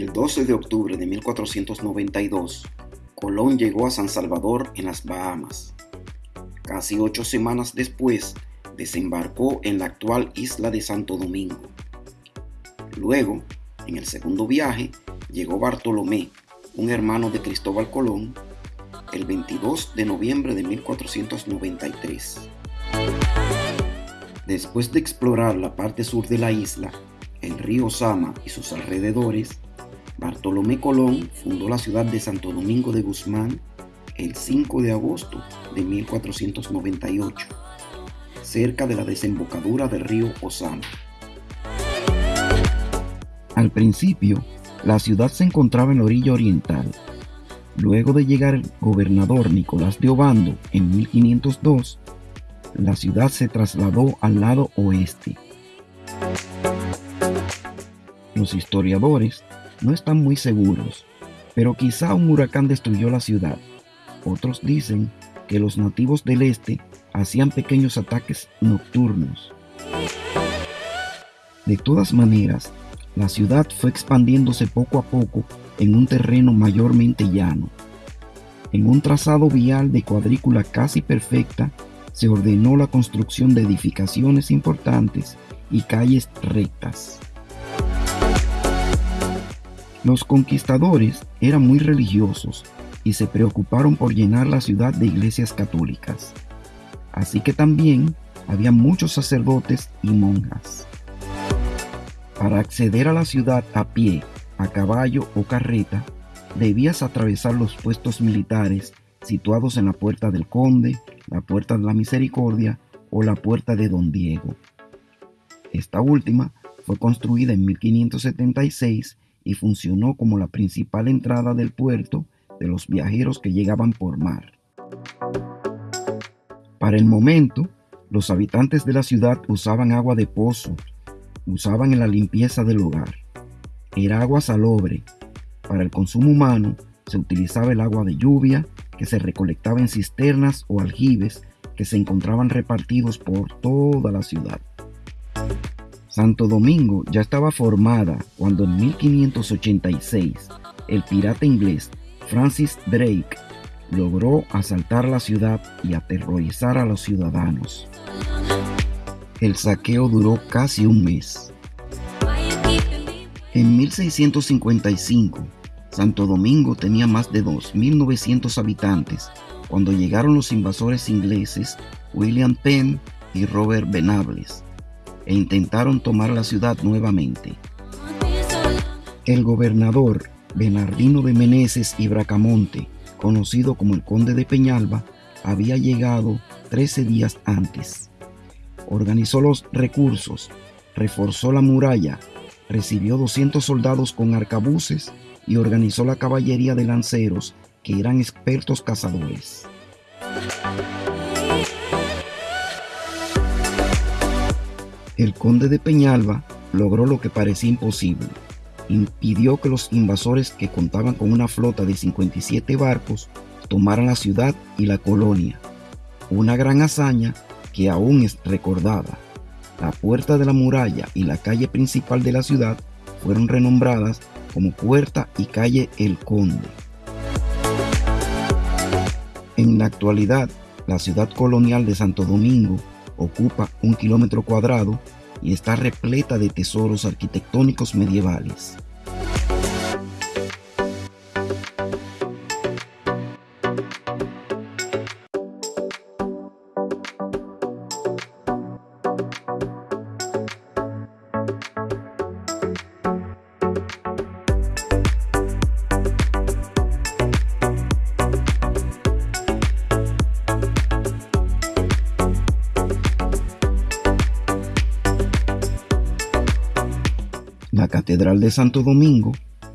El 12 de octubre de 1492, Colón llegó a San Salvador en las Bahamas. Casi ocho semanas después, desembarcó en la actual isla de Santo Domingo. Luego, en el segundo viaje, llegó Bartolomé, un hermano de Cristóbal Colón, el 22 de noviembre de 1493. Después de explorar la parte sur de la isla, el río Sama y sus alrededores, Bartolomé Colón fundó la ciudad de Santo Domingo de Guzmán el 5 de agosto de 1498, cerca de la desembocadura del río Osama. Al principio, la ciudad se encontraba en la orilla oriental. Luego de llegar el gobernador Nicolás de Obando en 1502, la ciudad se trasladó al lado oeste. Los historiadores no están muy seguros, pero quizá un huracán destruyó la ciudad. Otros dicen que los nativos del este hacían pequeños ataques nocturnos. De todas maneras, la ciudad fue expandiéndose poco a poco en un terreno mayormente llano. En un trazado vial de cuadrícula casi perfecta, se ordenó la construcción de edificaciones importantes y calles rectas. Los conquistadores eran muy religiosos y se preocuparon por llenar la ciudad de iglesias católicas. Así que también había muchos sacerdotes y monjas. Para acceder a la ciudad a pie, a caballo o carreta, debías atravesar los puestos militares situados en la Puerta del Conde, la Puerta de la Misericordia o la Puerta de Don Diego. Esta última fue construida en 1576 y funcionó como la principal entrada del puerto de los viajeros que llegaban por mar. Para el momento, los habitantes de la ciudad usaban agua de pozo, usaban en la limpieza del hogar. Era agua salobre. Para el consumo humano se utilizaba el agua de lluvia que se recolectaba en cisternas o aljibes que se encontraban repartidos por toda la ciudad. Santo Domingo ya estaba formada cuando en 1586 el pirata inglés Francis Drake logró asaltar la ciudad y aterrorizar a los ciudadanos. El saqueo duró casi un mes. En 1655, Santo Domingo tenía más de 2.900 habitantes cuando llegaron los invasores ingleses William Penn y Robert Venables e intentaron tomar la ciudad nuevamente. El gobernador Bernardino de Meneses y Bracamonte, conocido como el conde de Peñalba, había llegado 13 días antes. Organizó los recursos, reforzó la muralla, recibió 200 soldados con arcabuces y organizó la caballería de lanceros que eran expertos cazadores. El conde de Peñalba logró lo que parecía imposible impidió que los invasores que contaban con una flota de 57 barcos tomaran la ciudad y la colonia. Una gran hazaña que aún es recordada. La puerta de la muralla y la calle principal de la ciudad fueron renombradas como Puerta y Calle El Conde. En la actualidad, la ciudad colonial de Santo Domingo ocupa un kilómetro cuadrado y está repleta de tesoros arquitectónicos medievales. La Catedral de Santo Domingo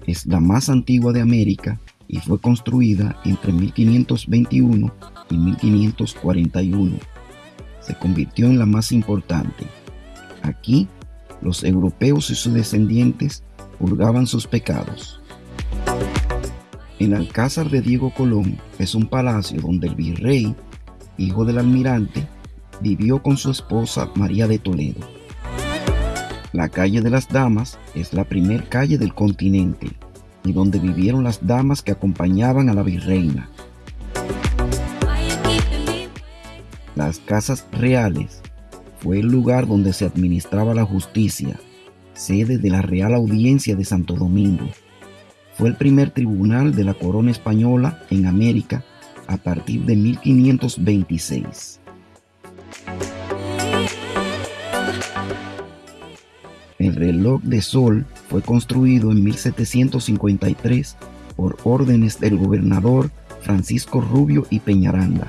es la más antigua de América y fue construida entre 1521 y 1541. Se convirtió en la más importante. Aquí, los europeos y sus descendientes purgaban sus pecados. El Alcázar de Diego Colón es un palacio donde el virrey, hijo del almirante, vivió con su esposa María de Toledo. La calle de las Damas es la primer calle del continente y donde vivieron las damas que acompañaban a la virreina. Las casas reales fue el lugar donde se administraba la justicia, sede de la Real Audiencia de Santo Domingo. Fue el primer tribunal de la corona española en América a partir de 1526. El reloj de sol fue construido en 1753 por órdenes del gobernador Francisco Rubio y Peñaranda.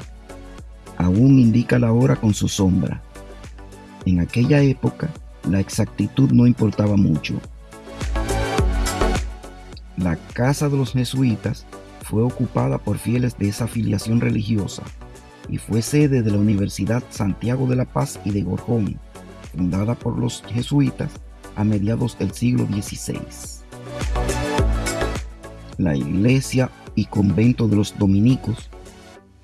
Aún indica la hora con su sombra. En aquella época, la exactitud no importaba mucho. La casa de los jesuitas fue ocupada por fieles de esa afiliación religiosa y fue sede de la Universidad Santiago de la Paz y de Gorjón, fundada por los jesuitas a mediados del siglo XVI. La iglesia y convento de los dominicos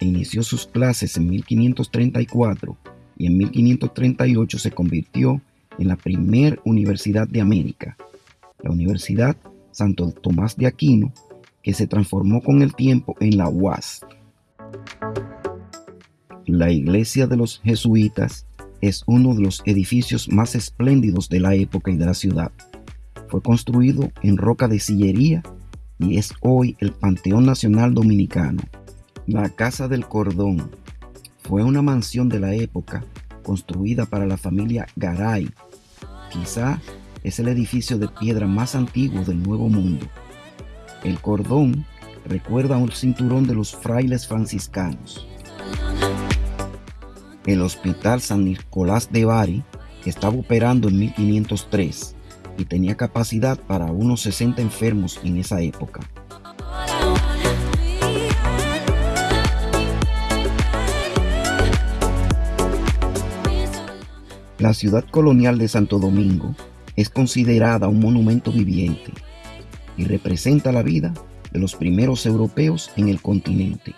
inició sus clases en 1534 y en 1538 se convirtió en la primer universidad de América, la Universidad Santo Tomás de Aquino, que se transformó con el tiempo en la UAS. La iglesia de los jesuitas es uno de los edificios más espléndidos de la época y de la ciudad. Fue construido en roca de sillería y es hoy el Panteón Nacional Dominicano. La Casa del Cordón fue una mansión de la época construida para la familia Garay. Quizá es el edificio de piedra más antiguo del Nuevo Mundo. El cordón recuerda a un cinturón de los frailes franciscanos. El Hospital San Nicolás de Bari estaba operando en 1503 y tenía capacidad para unos 60 enfermos en esa época. La ciudad colonial de Santo Domingo es considerada un monumento viviente y representa la vida de los primeros europeos en el continente.